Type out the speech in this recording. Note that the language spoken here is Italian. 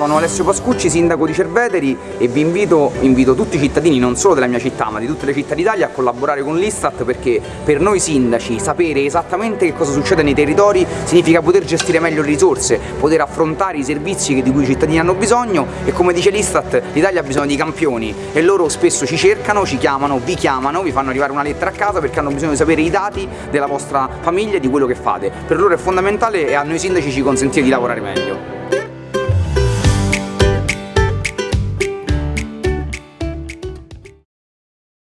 Sono Alessio Pascucci, sindaco di Cerveteri e vi invito, invito tutti i cittadini, non solo della mia città ma di tutte le città d'Italia a collaborare con l'Istat perché per noi sindaci sapere esattamente che cosa succede nei territori significa poter gestire meglio le risorse, poter affrontare i servizi di cui i cittadini hanno bisogno e come dice l'Istat l'Italia ha bisogno di campioni e loro spesso ci cercano, ci chiamano, vi chiamano, vi fanno arrivare una lettera a casa perché hanno bisogno di sapere i dati della vostra famiglia e di quello che fate. Per loro è fondamentale e a noi sindaci ci consentire di lavorare meglio.